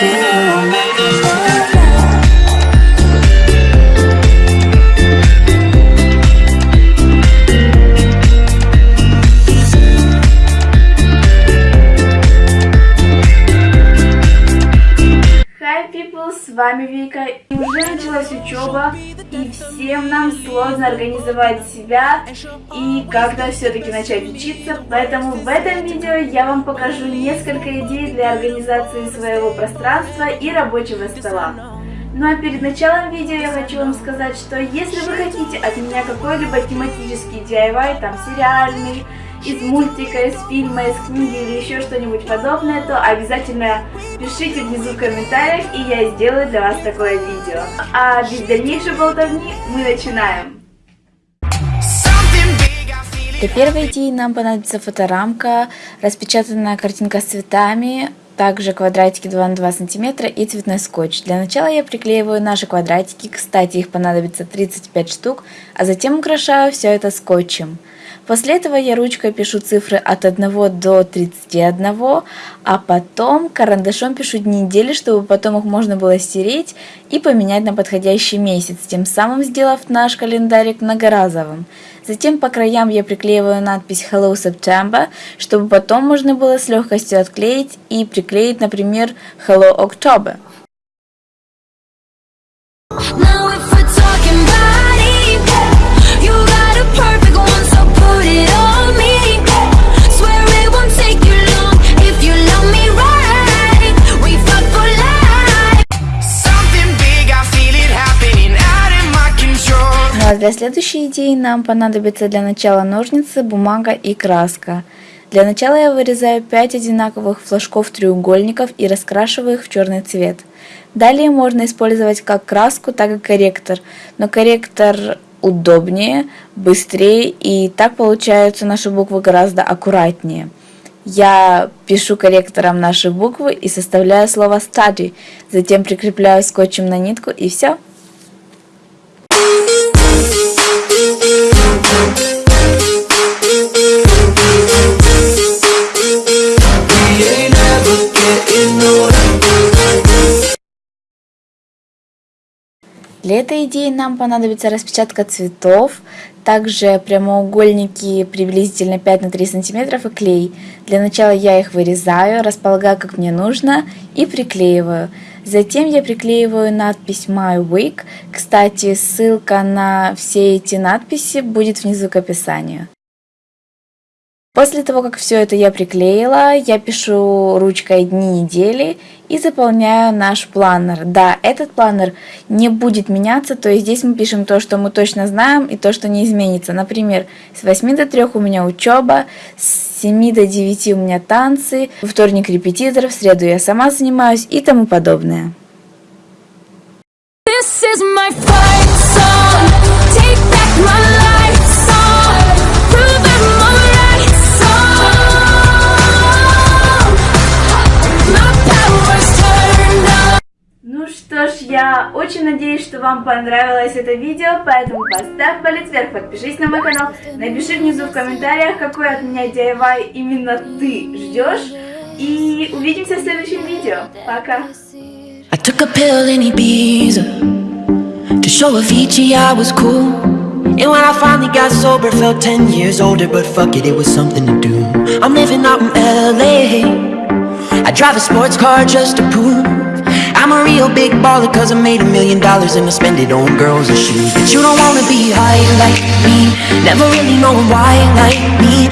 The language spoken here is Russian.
you. People, с вами Вика. И уже началась учеба, и всем нам сложно организовать себя и как-то все-таки начать учиться. Поэтому в этом видео я вам покажу несколько идей для организации своего пространства и рабочего стола. Ну а перед началом видео я хочу вам сказать, что если вы хотите от меня какой-либо тематический DIY, там сериальный, из мультика, из фильма, из книги или еще что-нибудь подобное, то обязательно пишите внизу в комментариях, и я сделаю для вас такое видео. А без дальнейшей болтовни мы начинаем. Для первой идеи нам понадобится фоторамка, распечатанная картинка с цветами, также квадратики 2 на 2 сантиметра и цветной скотч. Для начала я приклеиваю наши квадратики, кстати их понадобится 35 штук, а затем украшаю все это скотчем. После этого я ручкой пишу цифры от 1 до 31, а потом карандашом пишу дни недели, чтобы потом их можно было стереть и поменять на подходящий месяц, тем самым сделав наш календарик многоразовым. Затем по краям я приклеиваю надпись Hello September, чтобы потом можно было с легкостью отклеить и приклеить, например, Hello October. Для следующей идеи нам понадобится для начала ножницы, бумага и краска. Для начала я вырезаю 5 одинаковых флажков треугольников и раскрашиваю их в черный цвет. Далее можно использовать как краску, так и корректор, но корректор удобнее, быстрее и так получаются наши буквы гораздо аккуратнее. Я пишу корректором наши буквы и составляю слово study, затем прикрепляю скотчем на нитку и все. Для этой идеи нам понадобится распечатка цветов, также прямоугольники приблизительно 5 на 3 сантиметров и клей. Для начала я их вырезаю, располагаю как мне нужно и приклеиваю. Затем я приклеиваю надпись My Week. Кстати, ссылка на все эти надписи будет внизу к описанию. После того, как все это я приклеила, я пишу ручкой дни недели и заполняю наш планер. Да, этот планер не будет меняться, то есть здесь мы пишем то, что мы точно знаем и то, что не изменится. Например, с 8 до 3 у меня учеба, с 7 до 9 у меня танцы, во вторник репетитор, в среду я сама занимаюсь и тому подобное. This is my fight очень надеюсь, что вам понравилось это видео, поэтому поставь палец вверх, подпишись на мой канал, напиши внизу в комментариях, какой от меня DIY именно ты ждешь, и увидимся в следующем видео. Пока! I took a pill I was cool And when I finally got sober Felt 10 years older But fuck it, it was something to do I'm living out in L.A. I drive a sports car just to prove I'm a real big baller cause I made a million dollars and I spend it on girls and shoes. But you don't wanna be high like me, never really knowing why like me